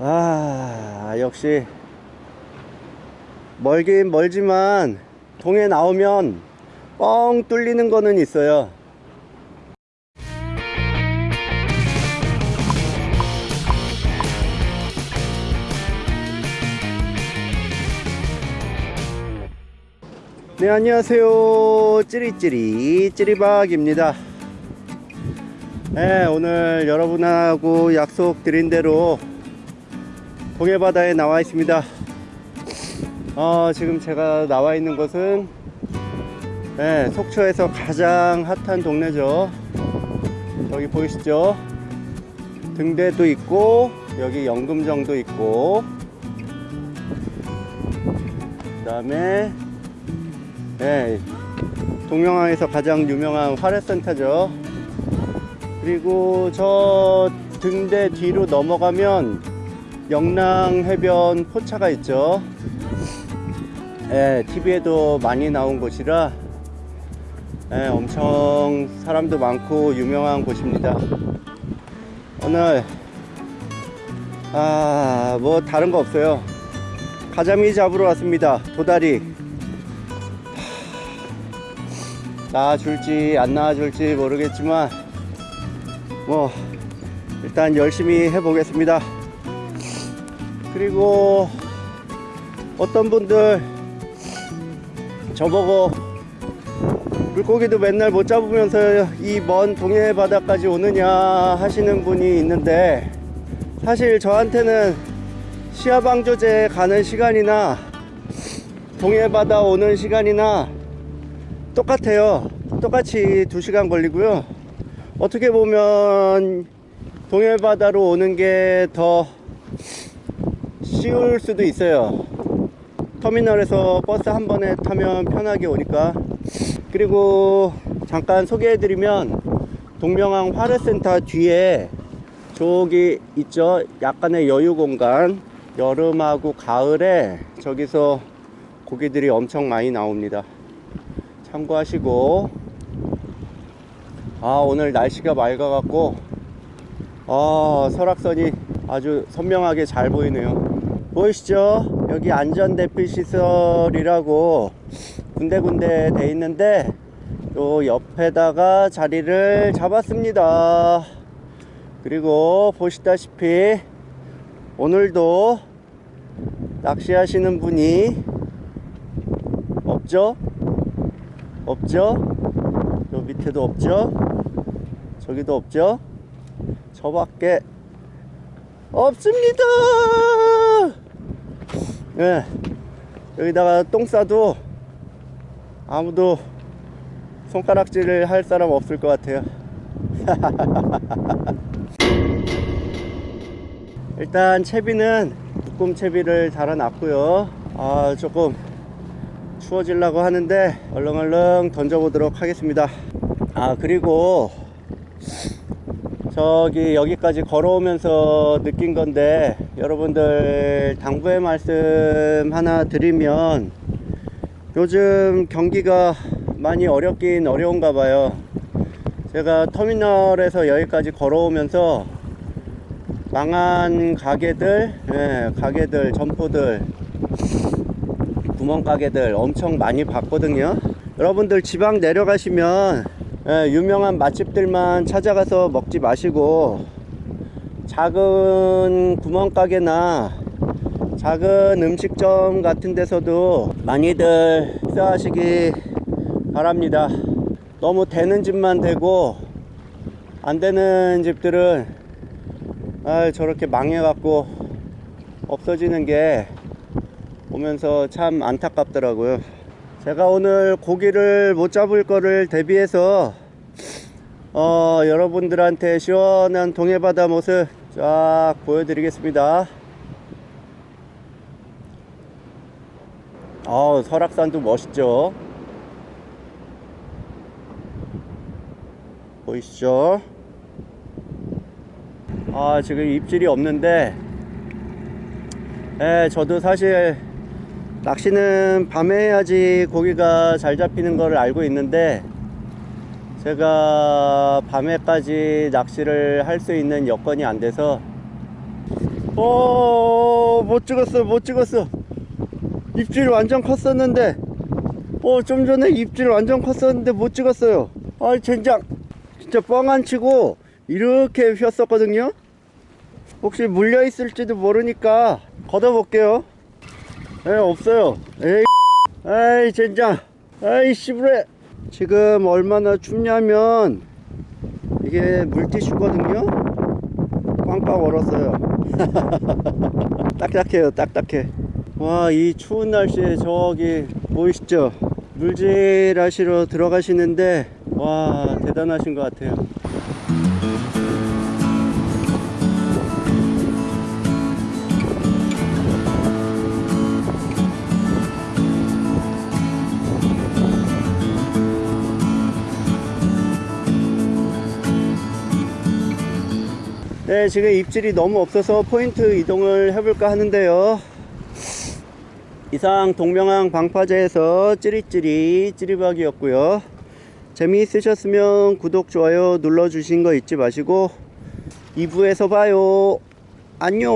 아 역시. 멀긴 멀지만 동해 나오면 뻥 뚫리는 거는 있어요. 네 안녕하세요. 찌리찌리 찌리박입니다. 네 오늘 여러분하고 약속 드린 대로 동해바다에 나와 있습니다. 어, 지금 제가 나와 있는 곳은 네, 속초에서 가장 핫한 동네죠. 여기 보이시죠? 등대도 있고 여기 연금정도 있고 그 다음에 네, 동명항에서 가장 유명한 화례센터죠. 그리고 저 등대 뒤로 넘어가면 영랑 해변 포차가 있죠. 예, TV에도 많이 나온 곳이라 예, 엄청 사람도 많고 유명한 곳입니다. 오늘 아 뭐 다른 거 없어요. 가자미 잡으러 왔습니다. 도다리. 나와줄지 안 나와줄지 모르겠지만 뭐 일단 열심히 해보겠습니다 그리고 어떤 분들 저보고 물고기도 맨날 못 잡으면서 이 먼 동해 바다까지 오느냐 하시는 분이 있는데 사실 저한테는 시야방조제 가는 시간이나 동해 바다 오는 시간이나 똑같아요. 똑같이 2시간 걸리고요. 어떻게 보면 동해 바다로 오는 게 더 쉬울 수도 있어요. 터미널에서 버스 한 번에 타면 편하게 오니까. 그리고 잠깐 소개해 드리면 동명항 화례센터 뒤에 저기 있죠? 약간의 여유 공간. 여름하고 가을에 저기서 고기들이 엄청 많이 나옵니다. 참고하시고. 아 오늘 날씨가 맑아 갖고. 아 설악선이 아주 선명하게 잘 보이네요 보이시죠? 여기 안전대피시설이라고 군데군데 돼 있는데 요 옆에다가 자리를 잡았습니다. 그리고 보시다시피 오늘도 낚시하시는 분이 없죠? 없죠? 요 밑에도 없죠? 저기도 없죠? 저 밖에 없습니다 네, 여기다가 똥 싸도 아무도 손가락질을 할 사람 없을 것 같아요. 일단 채비는 묶음 채비를 달아놨고요. 아 조금 추워지려고 하는데 얼렁얼렁 던져보도록 하겠습니다. 아 그리고 저기 여기까지 걸어오면서 느낀 건데 여러분들 당부의 말씀 하나 드리면 요즘 경기가 많이 어렵긴 어려운가 봐요. 제가 터미널에서 여기까지 걸어오면서 망한 가게들 예, 가게들 점포들 구멍가게들 엄청 많이 봤거든요. 여러분들 지방 내려가시면 예, 유명한 맛집들만 찾아가서 먹지 마시고 작은 구멍가게나 작은 음식점 같은 데서도 많이들 식사하시기 바랍니다. 너무 되는 집만 되고 안 되는 집들은 아 저렇게 망해 갖고 없어지는 게 보면서 참 안타깝더라고요 제가 오늘 고기를 못 잡을 거를 대비해서 어, 여러분들한테 시원한 동해바다 모습 쫙 보여드리겠습니다. 어, 설악산도 멋있죠? 보이시죠? 아 지금 입질이 없는데 예, 저도 사실 낚시는 밤에 해야지 고기가 잘 잡히는 걸 알고 있는데 제가 밤에까지 낚시를 할 수 있는 여건이 안 돼서 어, 못 찍었어, 못 찍었어. 입질 완전 컸었는데, 어, 좀 전에 입질 완전 컸었는데 못 찍었어요. 아, 젠장. 진짜 뻥 안 치고, 이렇게 휘었었거든요. 혹시 물려 있을지도 모르니까, 걷어 볼게요. 에, 없어요. 에이, 아이, 젠장. 아이, 씨부레. 지금 얼마나 춥냐면, 이게 물티슈거든요. 꽝꽝 얼었어요. 딱딱해요, 딱딱해. 와, 이 추운 날씨에 저기 보이시죠? 물질 하시러 들어가시는데, 와, 대단하신 것 같아요. 네, 지금 입질이 너무 없어서 포인트 이동을 해볼까 하는데요. 이상 동명항 방파제에서 찌릿찌릿 찌릿박이었고요. 재미있으셨으면 구독, 좋아요 눌러주신 거 잊지 마시고 2부에서 봐요. 안녕.